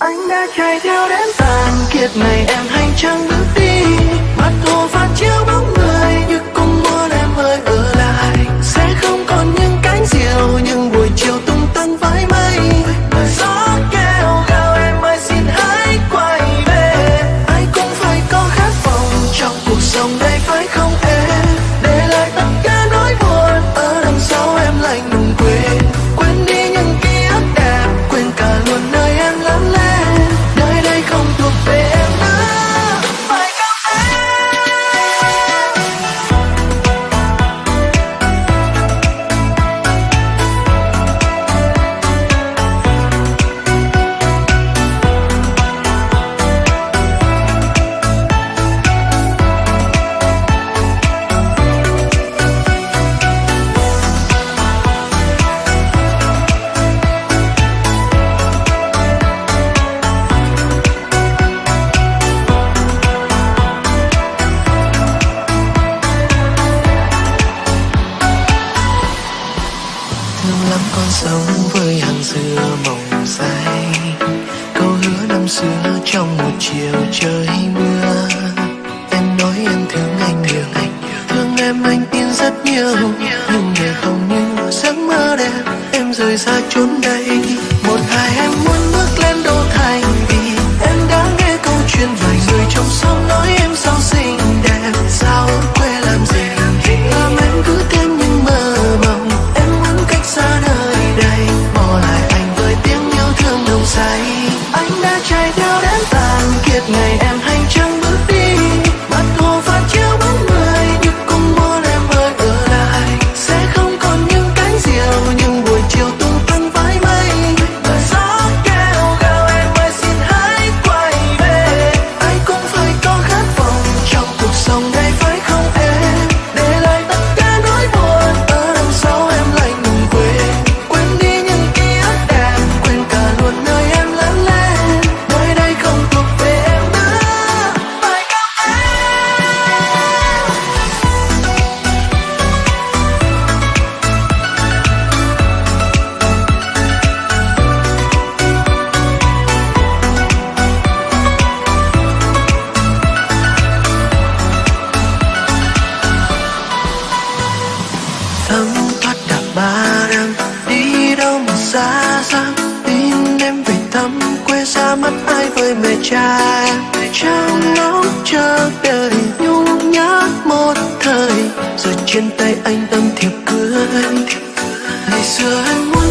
anh đã chạy theo đến tàn kiệt này, em hành trang bước đi mắt hồ phản chiếu bóng sống với hàng dừa mộng say câu hứa năm xưa trong một chiều trời mưa. Em nói em thương anh nhiều anh thương em anh tin rất nhiều. Nhưng để không như giấc mơ đẹp em rời xa chốn đây. Một ngày em muốn xa mắt ai với mẹ cha. Trong ngóng chờ đợi nhung nhớ một thời. Rồi trên tay anh tâm thiệp cưới. Ngày xưa anh muốn